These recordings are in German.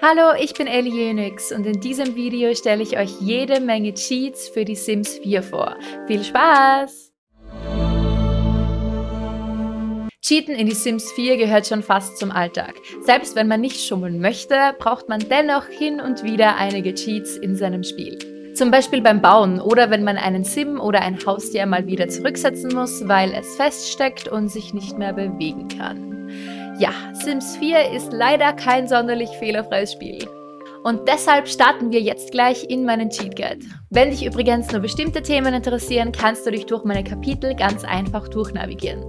Hallo, ich bin Ellie Jenix und in diesem Video stelle ich euch jede Menge Cheats für die Sims 4 vor. Viel Spaß! Cheaten in die Sims 4 gehört schon fast zum Alltag. Selbst wenn man nicht schummeln möchte, braucht man dennoch hin und wieder einige Cheats in seinem Spiel. Zum Beispiel beim Bauen oder wenn man einen Sim oder ein Haustier mal wieder zurücksetzen muss, weil es feststeckt und sich nicht mehr bewegen kann. Ja, Sims 4 ist leider kein sonderlich fehlerfreies Spiel. Und deshalb starten wir jetzt gleich in meinen Cheat Guide. Wenn dich übrigens nur bestimmte Themen interessieren, kannst du dich durch meine Kapitel ganz einfach durchnavigieren.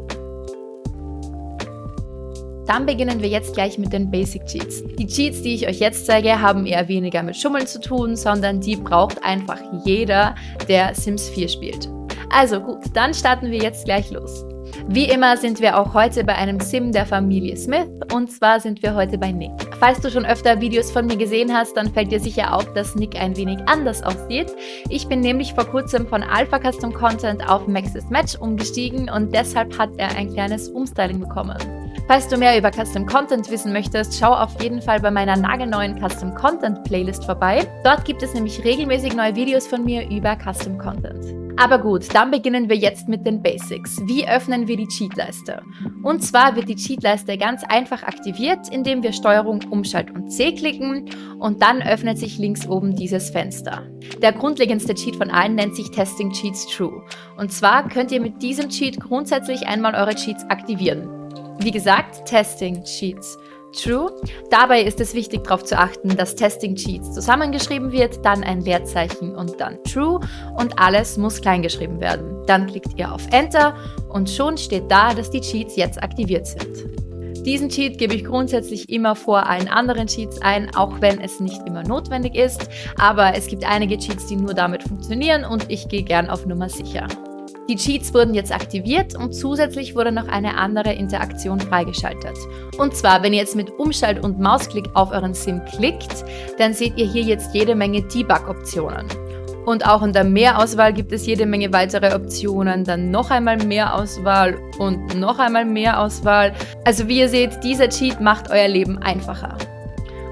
Dann beginnen wir jetzt gleich mit den Basic Cheats. Die Cheats, die ich euch jetzt zeige, haben eher weniger mit Schummeln zu tun, sondern die braucht einfach jeder, der Sims 4 spielt. Also gut, dann starten wir jetzt gleich los. Wie immer sind wir auch heute bei einem Sim der Familie Smith und zwar sind wir heute bei Nick. Falls du schon öfter Videos von mir gesehen hast, dann fällt dir sicher auf, dass Nick ein wenig anders aussieht. Ich bin nämlich vor kurzem von Alpha Custom Content auf Maxis Match umgestiegen und deshalb hat er ein kleines Umstyling bekommen. Falls du mehr über Custom Content wissen möchtest, schau auf jeden Fall bei meiner nagelneuen Custom Content Playlist vorbei. Dort gibt es nämlich regelmäßig neue Videos von mir über Custom Content. Aber gut, dann beginnen wir jetzt mit den Basics. Wie öffnen wir die Cheatleiste? Und zwar wird die Cheatleiste ganz einfach aktiviert, indem wir Steuerung Umschalt und C klicken und dann öffnet sich links oben dieses Fenster. Der grundlegendste Cheat von allen nennt sich Testing Cheats True. Und zwar könnt ihr mit diesem Cheat grundsätzlich einmal eure Cheats aktivieren. Wie gesagt, Testing Cheats True. Dabei ist es wichtig darauf zu achten, dass Testing Cheats zusammengeschrieben wird, dann ein Leerzeichen und dann True und alles muss kleingeschrieben werden. Dann klickt ihr auf Enter und schon steht da, dass die Cheats jetzt aktiviert sind. Diesen Cheat gebe ich grundsätzlich immer vor allen anderen Cheats ein, auch wenn es nicht immer notwendig ist, aber es gibt einige Cheats, die nur damit funktionieren und ich gehe gern auf Nummer sicher. Die Cheats wurden jetzt aktiviert und zusätzlich wurde noch eine andere Interaktion freigeschaltet. Und zwar, wenn ihr jetzt mit Umschalt- und Mausklick auf euren Sim klickt, dann seht ihr hier jetzt jede Menge Debug-Optionen. Und auch in der Mehrauswahl gibt es jede Menge weitere Optionen, dann noch einmal mehr Auswahl und noch einmal mehr Auswahl. Also wie ihr seht, dieser Cheat macht euer Leben einfacher.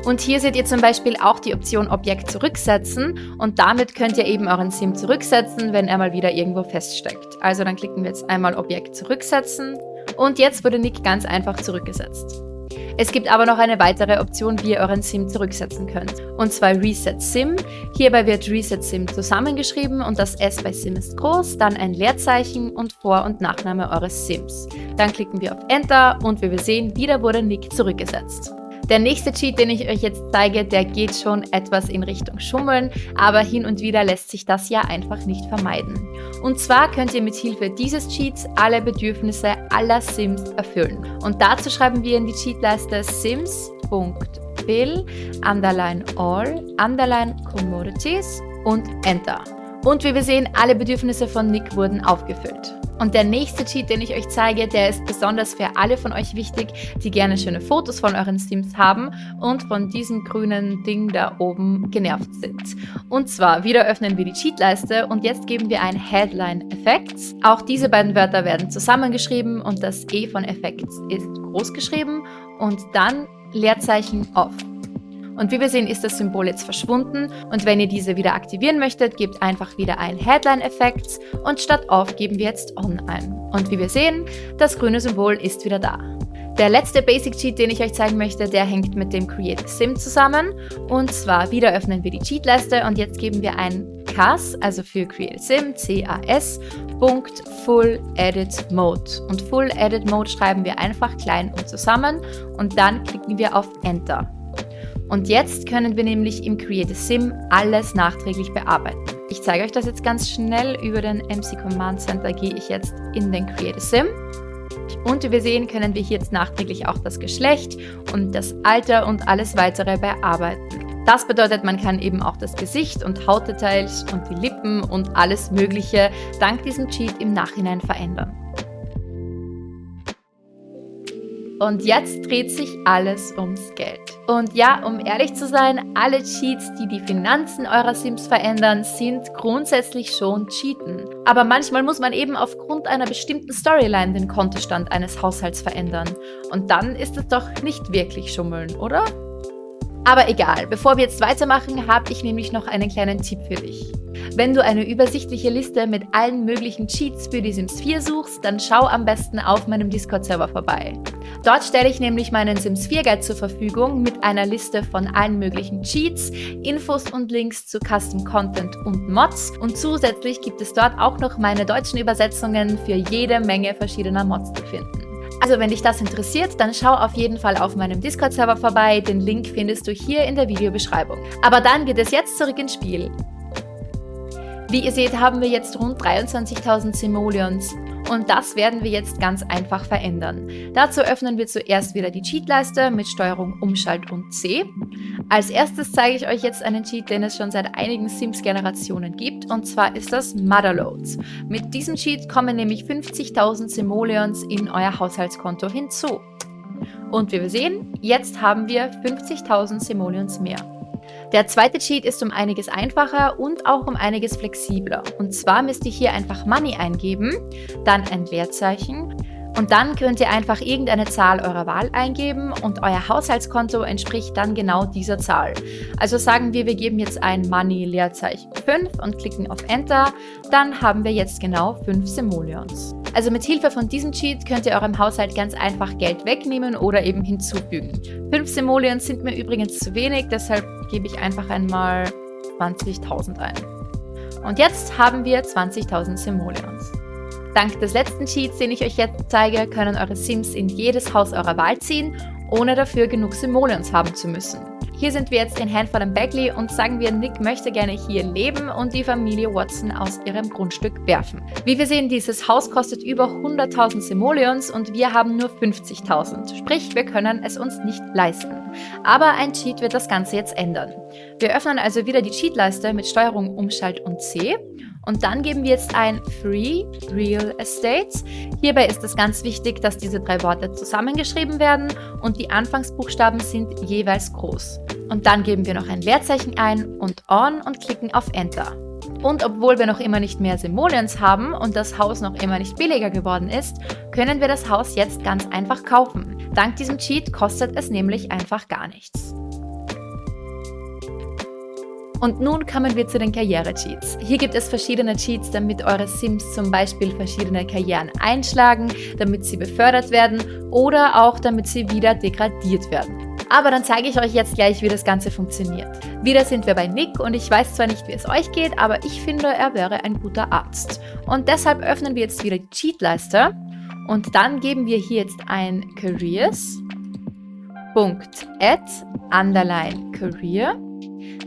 Und hier seht ihr zum Beispiel auch die Option Objekt zurücksetzen und damit könnt ihr eben euren Sim zurücksetzen, wenn er mal wieder irgendwo feststeckt. Also dann klicken wir jetzt einmal Objekt zurücksetzen und jetzt wurde Nick ganz einfach zurückgesetzt. Es gibt aber noch eine weitere Option, wie ihr euren Sim zurücksetzen könnt. Und zwar Reset Sim. Hierbei wird Reset Sim zusammengeschrieben und das S bei Sim ist groß, dann ein Leerzeichen und Vor- und Nachname eures Sims. Dann klicken wir auf Enter und wie wir sehen, wieder wurde Nick zurückgesetzt. Der nächste Cheat, den ich euch jetzt zeige, der geht schon etwas in Richtung Schummeln, aber hin und wieder lässt sich das ja einfach nicht vermeiden. Und zwar könnt ihr mit Hilfe dieses Cheats alle Bedürfnisse aller Sims erfüllen. Und dazu schreiben wir in die Cheatleiste sims.fill underline all underline commodities und Enter. Und wie wir sehen, alle Bedürfnisse von Nick wurden aufgefüllt. Und der nächste Cheat, den ich euch zeige, der ist besonders für alle von euch wichtig, die gerne schöne Fotos von euren Sims haben und von diesem grünen Ding da oben genervt sind. Und zwar, wieder öffnen wir die Cheatleiste und jetzt geben wir ein Headline Effects. Auch diese beiden Wörter werden zusammengeschrieben und das E von Effects ist groß geschrieben und dann Leerzeichen Off. Und wie wir sehen, ist das Symbol jetzt verschwunden und wenn ihr diese wieder aktivieren möchtet, gebt einfach wieder ein Headline Effects und statt Off geben wir jetzt On ein. Und wie wir sehen, das grüne Symbol ist wieder da. Der letzte Basic Cheat, den ich euch zeigen möchte, der hängt mit dem Create Sim zusammen. Und zwar wieder öffnen wir die Cheatleiste und jetzt geben wir ein CAS, also für Create Sim, C-A-S, Punkt Full Edit Mode. Und Full Edit Mode schreiben wir einfach klein und zusammen und dann klicken wir auf Enter. Und jetzt können wir nämlich im Create Sim alles nachträglich bearbeiten. Ich zeige euch das jetzt ganz schnell. Über den MC Command Center gehe ich jetzt in den Create Sim. Und wie wir sehen, können wir hier jetzt nachträglich auch das Geschlecht und das Alter und alles weitere bearbeiten. Das bedeutet, man kann eben auch das Gesicht und Hautdetails und die Lippen und alles mögliche dank diesem Cheat im Nachhinein verändern. Und jetzt dreht sich alles ums Geld. Und ja, um ehrlich zu sein, alle Cheats, die die Finanzen eurer Sims verändern, sind grundsätzlich schon Cheaten. Aber manchmal muss man eben aufgrund einer bestimmten Storyline den Kontostand eines Haushalts verändern. Und dann ist es doch nicht wirklich Schummeln, oder? Aber egal, bevor wir jetzt weitermachen, habe ich nämlich noch einen kleinen Tipp für dich. Wenn du eine übersichtliche Liste mit allen möglichen Cheats für die Sims 4 suchst, dann schau am besten auf meinem Discord-Server vorbei. Dort stelle ich nämlich meinen Sims 4 Guide zur Verfügung mit einer Liste von allen möglichen Cheats, Infos und Links zu Custom Content und Mods und zusätzlich gibt es dort auch noch meine deutschen Übersetzungen für jede Menge verschiedener Mods zu finden. Also wenn dich das interessiert, dann schau auf jeden Fall auf meinem Discord-Server vorbei. Den Link findest du hier in der Videobeschreibung. Aber dann geht es jetzt zurück ins Spiel. Wie ihr seht, haben wir jetzt rund 23.000 Simoleons und das werden wir jetzt ganz einfach verändern. Dazu öffnen wir zuerst wieder die Cheatleiste mit Steuerung Umschalt und C. Als erstes zeige ich euch jetzt einen Cheat, den es schon seit einigen Sims-Generationen gibt und zwar ist das Motherloads. Mit diesem Cheat kommen nämlich 50.000 Simoleons in euer Haushaltskonto hinzu. Und wie wir sehen, jetzt haben wir 50.000 Simoleons mehr. Der zweite Cheat ist um einiges einfacher und auch um einiges flexibler. Und zwar müsst ihr hier einfach Money eingeben, dann ein Leerzeichen und dann könnt ihr einfach irgendeine Zahl eurer Wahl eingeben und euer Haushaltskonto entspricht dann genau dieser Zahl. Also sagen wir, wir geben jetzt ein Money Leerzeichen 5 und klicken auf Enter, dann haben wir jetzt genau 5 Simoleons. Also mit Hilfe von diesem Cheat könnt ihr eurem Haushalt ganz einfach Geld wegnehmen oder eben hinzufügen. 5 Simoleons sind mir übrigens zu wenig, deshalb gebe ich einfach einmal 20.000 ein. Und jetzt haben wir 20.000 Simoleons. Dank des letzten Cheats, den ich euch jetzt zeige, können eure Sims in jedes Haus eurer Wahl ziehen, ohne dafür genug Simoleons haben zu müssen. Hier sind wir jetzt in Handful and Bagley und sagen wir, Nick möchte gerne hier leben und die Familie Watson aus ihrem Grundstück werfen. Wie wir sehen, dieses Haus kostet über 100.000 Simoleons und wir haben nur 50.000. Sprich, wir können es uns nicht leisten. Aber ein Cheat wird das Ganze jetzt ändern. Wir öffnen also wieder die Cheatleiste mit Steuerung Umschalt und C und dann geben wir jetzt ein Free Real Estates. Hierbei ist es ganz wichtig, dass diese drei Worte zusammengeschrieben werden und die Anfangsbuchstaben sind jeweils groß. Und dann geben wir noch ein Leerzeichen ein und On und klicken auf Enter. Und obwohl wir noch immer nicht mehr Simoleons haben und das Haus noch immer nicht billiger geworden ist, können wir das Haus jetzt ganz einfach kaufen. Dank diesem Cheat kostet es nämlich einfach gar nichts. Und nun kommen wir zu den Karriere-Cheats. Hier gibt es verschiedene Cheats, damit eure Sims zum Beispiel verschiedene Karrieren einschlagen, damit sie befördert werden oder auch damit sie wieder degradiert werden. Aber dann zeige ich euch jetzt gleich, wie das Ganze funktioniert. Wieder sind wir bei Nick und ich weiß zwar nicht, wie es euch geht, aber ich finde, er wäre ein guter Arzt. Und deshalb öffnen wir jetzt wieder die Cheatleiste und dann geben wir hier jetzt ein Careers, underline, career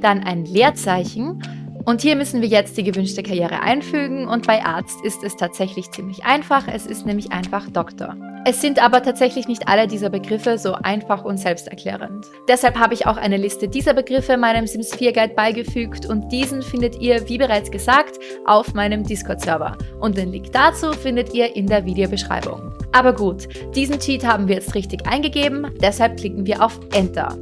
dann ein Leerzeichen und hier müssen wir jetzt die gewünschte Karriere einfügen und bei Arzt ist es tatsächlich ziemlich einfach, es ist nämlich einfach Doktor. Es sind aber tatsächlich nicht alle dieser Begriffe so einfach und selbsterklärend. Deshalb habe ich auch eine Liste dieser Begriffe meinem Sims 4 Guide beigefügt und diesen findet ihr, wie bereits gesagt, auf meinem Discord-Server. Und den Link dazu findet ihr in der Videobeschreibung. Aber gut, diesen Cheat haben wir jetzt richtig eingegeben, deshalb klicken wir auf Enter.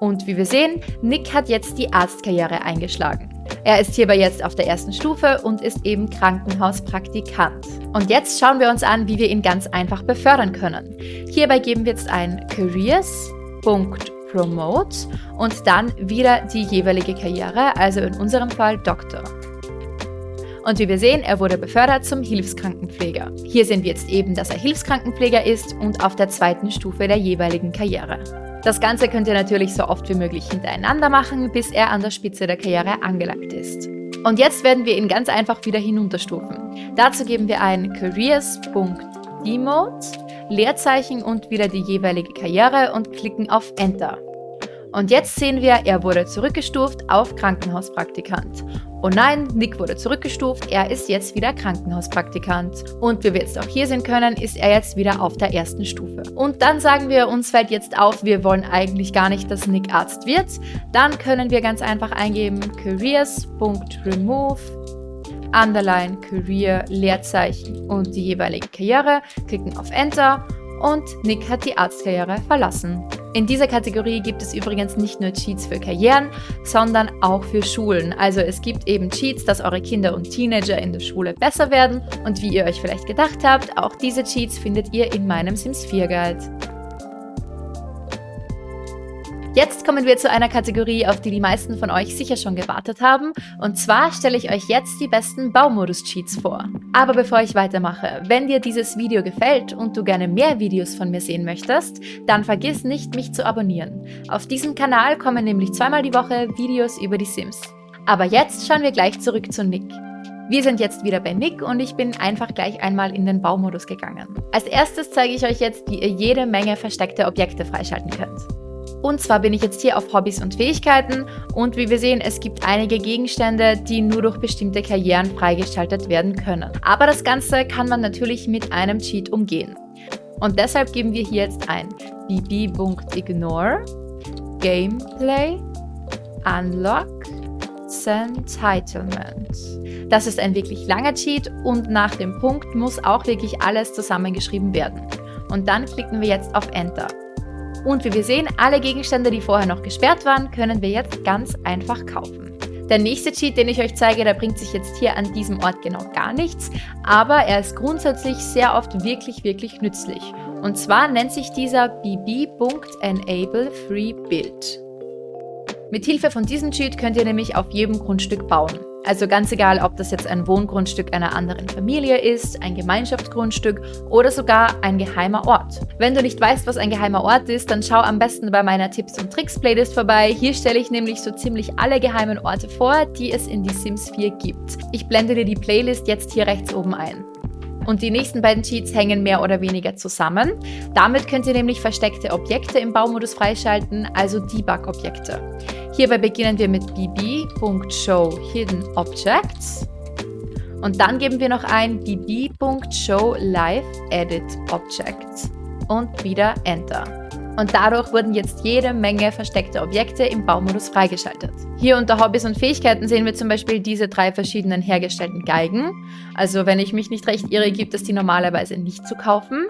Und wie wir sehen, Nick hat jetzt die Arztkarriere eingeschlagen. Er ist hierbei jetzt auf der ersten Stufe und ist eben Krankenhauspraktikant. Und jetzt schauen wir uns an, wie wir ihn ganz einfach befördern können. Hierbei geben wir jetzt ein Careers.promote und dann wieder die jeweilige Karriere, also in unserem Fall Doktor. Und wie wir sehen, er wurde befördert zum Hilfskrankenpfleger. Hier sehen wir jetzt eben, dass er Hilfskrankenpfleger ist und auf der zweiten Stufe der jeweiligen Karriere. Das Ganze könnt ihr natürlich so oft wie möglich hintereinander machen, bis er an der Spitze der Karriere angelangt ist. Und jetzt werden wir ihn ganz einfach wieder hinunterstufen. Dazu geben wir ein careers.demote, Leerzeichen und wieder die jeweilige Karriere und klicken auf Enter. Und jetzt sehen wir, er wurde zurückgestuft auf Krankenhauspraktikant. Oh nein, Nick wurde zurückgestuft, er ist jetzt wieder Krankenhauspraktikant. Und wie wir jetzt auch hier sehen können, ist er jetzt wieder auf der ersten Stufe. Und dann sagen wir, uns fällt jetzt auf, wir wollen eigentlich gar nicht, dass Nick Arzt wird. Dann können wir ganz einfach eingeben careers.remove Underline, Career, Leerzeichen und die jeweilige Karriere, klicken auf Enter und Nick hat die Arztkarriere verlassen. In dieser Kategorie gibt es übrigens nicht nur Cheats für Karrieren, sondern auch für Schulen. Also es gibt eben Cheats, dass eure Kinder und Teenager in der Schule besser werden und wie ihr euch vielleicht gedacht habt, auch diese Cheats findet ihr in meinem Sims 4 Guide. Jetzt kommen wir zu einer Kategorie, auf die die meisten von euch sicher schon gewartet haben. Und zwar stelle ich euch jetzt die besten Baumodus-Cheats vor. Aber bevor ich weitermache, wenn dir dieses Video gefällt und du gerne mehr Videos von mir sehen möchtest, dann vergiss nicht, mich zu abonnieren. Auf diesem Kanal kommen nämlich zweimal die Woche Videos über die Sims. Aber jetzt schauen wir gleich zurück zu Nick. Wir sind jetzt wieder bei Nick und ich bin einfach gleich einmal in den Baumodus gegangen. Als erstes zeige ich euch jetzt, wie ihr jede Menge versteckte Objekte freischalten könnt. Und zwar bin ich jetzt hier auf Hobbys und Fähigkeiten und wie wir sehen, es gibt einige Gegenstände, die nur durch bestimmte Karrieren freigeschaltet werden können. Aber das Ganze kann man natürlich mit einem Cheat umgehen. Und deshalb geben wir hier jetzt ein bb.ignore Gameplay Unlock Entitlement. Das ist ein wirklich langer Cheat und nach dem Punkt muss auch wirklich alles zusammengeschrieben werden. Und dann klicken wir jetzt auf Enter. Und wie wir sehen, alle Gegenstände, die vorher noch gesperrt waren, können wir jetzt ganz einfach kaufen. Der nächste Cheat, den ich euch zeige, der bringt sich jetzt hier an diesem Ort genau gar nichts, aber er ist grundsätzlich sehr oft wirklich, wirklich nützlich. Und zwar nennt sich dieser bb.enable Mit Hilfe von diesem Cheat könnt ihr nämlich auf jedem Grundstück bauen. Also ganz egal, ob das jetzt ein Wohngrundstück einer anderen Familie ist, ein Gemeinschaftsgrundstück oder sogar ein geheimer Ort. Wenn du nicht weißt, was ein geheimer Ort ist, dann schau am besten bei meiner Tipps und Tricks Playlist vorbei. Hier stelle ich nämlich so ziemlich alle geheimen Orte vor, die es in die Sims 4 gibt. Ich blende dir die Playlist jetzt hier rechts oben ein. Und die nächsten beiden Cheats hängen mehr oder weniger zusammen. Damit könnt ihr nämlich versteckte Objekte im Baumodus freischalten, also Debug-Objekte. Hierbei beginnen wir mit bb.show und dann geben wir noch ein bb.show und wieder Enter und dadurch wurden jetzt jede Menge versteckte Objekte im Baumodus freigeschaltet. Hier unter Hobbys und Fähigkeiten sehen wir zum Beispiel diese drei verschiedenen hergestellten Geigen. Also wenn ich mich nicht recht irre, gibt es die normalerweise nicht zu kaufen.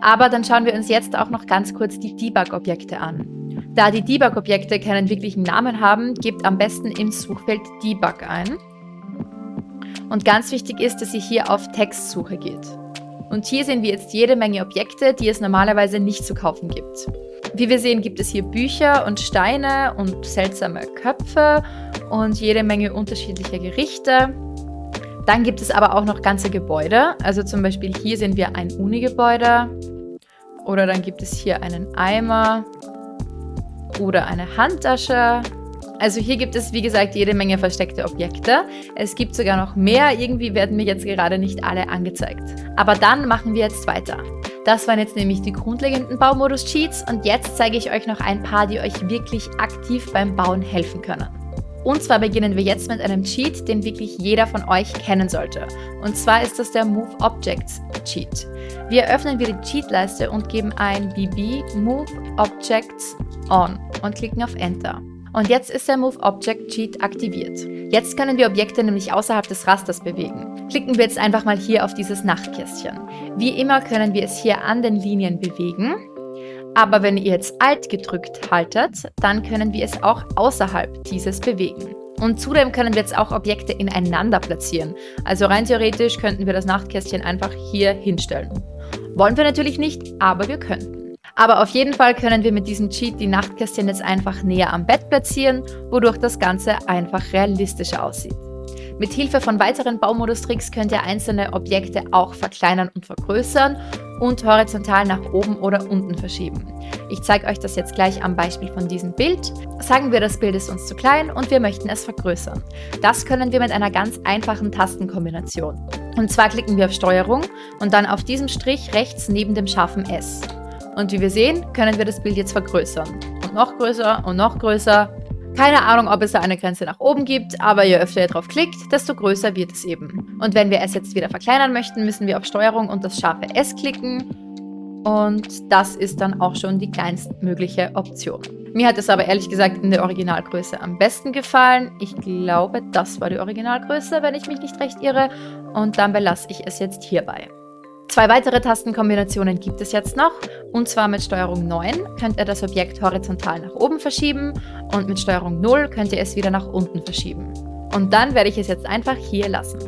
Aber dann schauen wir uns jetzt auch noch ganz kurz die Debug-Objekte an. Da die Debug-Objekte keinen wirklichen Namen haben, gebt am besten im Suchfeld Debug ein. Und ganz wichtig ist, dass ihr hier auf Textsuche geht. Und hier sehen wir jetzt jede Menge Objekte, die es normalerweise nicht zu kaufen gibt. Wie wir sehen, gibt es hier Bücher und Steine und seltsame Köpfe und jede Menge unterschiedlicher Gerichte. Dann gibt es aber auch noch ganze Gebäude. Also zum Beispiel hier sehen wir ein Uni-Gebäude. Oder dann gibt es hier einen Eimer oder eine Handtasche also hier gibt es, wie gesagt, jede Menge versteckte Objekte. Es gibt sogar noch mehr, irgendwie werden mir jetzt gerade nicht alle angezeigt. Aber dann machen wir jetzt weiter. Das waren jetzt nämlich die grundlegenden Baumodus-Cheats und jetzt zeige ich euch noch ein paar, die euch wirklich aktiv beim Bauen helfen können. Und zwar beginnen wir jetzt mit einem Cheat, den wirklich jeder von euch kennen sollte. Und zwar ist das der Move Objects Cheat. Wir öffnen wieder die Cheatleiste und geben ein BB Move Objects On und klicken auf Enter. Und jetzt ist der Move Object Cheat aktiviert. Jetzt können wir Objekte nämlich außerhalb des Rasters bewegen. Klicken wir jetzt einfach mal hier auf dieses Nachtkästchen. Wie immer können wir es hier an den Linien bewegen. Aber wenn ihr jetzt Alt gedrückt haltet, dann können wir es auch außerhalb dieses bewegen. Und zudem können wir jetzt auch Objekte ineinander platzieren. Also rein theoretisch könnten wir das Nachtkästchen einfach hier hinstellen. Wollen wir natürlich nicht, aber wir könnten. Aber auf jeden Fall können wir mit diesem Cheat die Nachtkästchen jetzt einfach näher am Bett platzieren, wodurch das Ganze einfach realistischer aussieht. Mit Hilfe von weiteren Baumodus-Tricks könnt ihr einzelne Objekte auch verkleinern und vergrößern und horizontal nach oben oder unten verschieben. Ich zeige euch das jetzt gleich am Beispiel von diesem Bild. Sagen wir, das Bild ist uns zu klein und wir möchten es vergrößern. Das können wir mit einer ganz einfachen Tastenkombination. Und zwar klicken wir auf Steuerung und dann auf diesem Strich rechts neben dem scharfen S. Und wie wir sehen, können wir das Bild jetzt vergrößern. Und noch größer und noch größer. Keine Ahnung, ob es da eine Grenze nach oben gibt, aber je öfter ihr drauf klickt, desto größer wird es eben. Und wenn wir es jetzt wieder verkleinern möchten, müssen wir auf Steuerung und das scharfe S klicken. Und das ist dann auch schon die kleinstmögliche Option. Mir hat es aber ehrlich gesagt in der Originalgröße am besten gefallen. Ich glaube, das war die Originalgröße, wenn ich mich nicht recht irre. Und dann belasse ich es jetzt hierbei. Zwei weitere Tastenkombinationen gibt es jetzt noch, und zwar mit Steuerung 9 könnt ihr das Objekt horizontal nach oben verschieben und mit Steuerung 0 könnt ihr es wieder nach unten verschieben. Und dann werde ich es jetzt einfach hier lassen.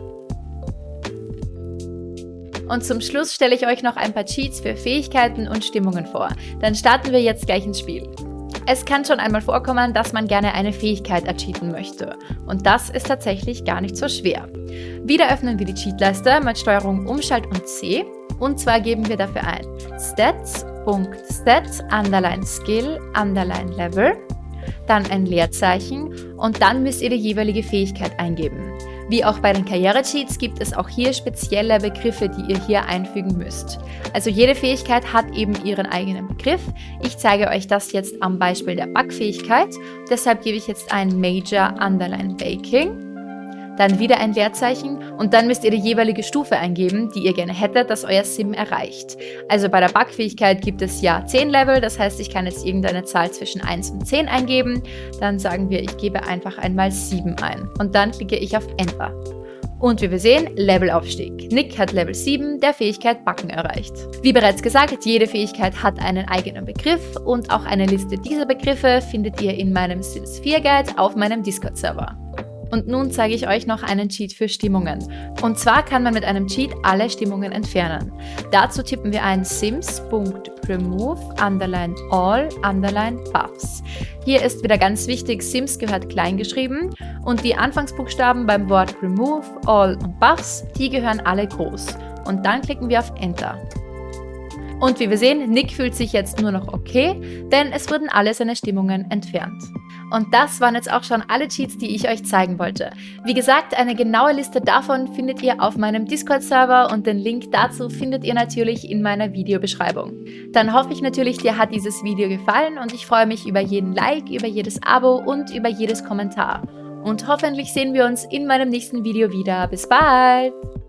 Und zum Schluss stelle ich euch noch ein paar Cheats für Fähigkeiten und Stimmungen vor. Dann starten wir jetzt gleich ins Spiel. Es kann schon einmal vorkommen, dass man gerne eine Fähigkeit ercheaten möchte. Und das ist tatsächlich gar nicht so schwer. Wieder öffnen wir die Cheatleiste mit Steuerung Umschalt und C. Und zwar geben wir dafür ein stats.stats underline skill underline level, dann ein Leerzeichen und dann müsst ihr die jeweilige Fähigkeit eingeben. Wie auch bei den Karriere-Cheats gibt es auch hier spezielle Begriffe, die ihr hier einfügen müsst. Also jede Fähigkeit hat eben ihren eigenen Begriff. Ich zeige euch das jetzt am Beispiel der Backfähigkeit. Deshalb gebe ich jetzt ein Major Underline Baking dann wieder ein Leerzeichen und dann müsst ihr die jeweilige Stufe eingeben, die ihr gerne hättet, dass euer Sim erreicht. Also bei der Backfähigkeit gibt es ja 10 Level, das heißt, ich kann jetzt irgendeine Zahl zwischen 1 und 10 eingeben. Dann sagen wir, ich gebe einfach einmal 7 ein und dann klicke ich auf Enter. Und wie wir sehen, Levelaufstieg. Nick hat Level 7 der Fähigkeit Backen erreicht. Wie bereits gesagt, jede Fähigkeit hat einen eigenen Begriff und auch eine Liste dieser Begriffe findet ihr in meinem Sims 4 Guide auf meinem Discord-Server. Und nun zeige ich euch noch einen Cheat für Stimmungen. Und zwar kann man mit einem Cheat alle Stimmungen entfernen. Dazu tippen wir ein sims.remove underline all underline buffs. Hier ist wieder ganz wichtig, Sims gehört klein geschrieben und die Anfangsbuchstaben beim Wort remove, all und buffs, die gehören alle groß. Und dann klicken wir auf Enter. Und wie wir sehen, Nick fühlt sich jetzt nur noch okay, denn es wurden alle seine Stimmungen entfernt. Und das waren jetzt auch schon alle Cheats, die ich euch zeigen wollte. Wie gesagt, eine genaue Liste davon findet ihr auf meinem Discord-Server und den Link dazu findet ihr natürlich in meiner Videobeschreibung. Dann hoffe ich natürlich, dir hat dieses Video gefallen und ich freue mich über jeden Like, über jedes Abo und über jedes Kommentar. Und hoffentlich sehen wir uns in meinem nächsten Video wieder. Bis bald!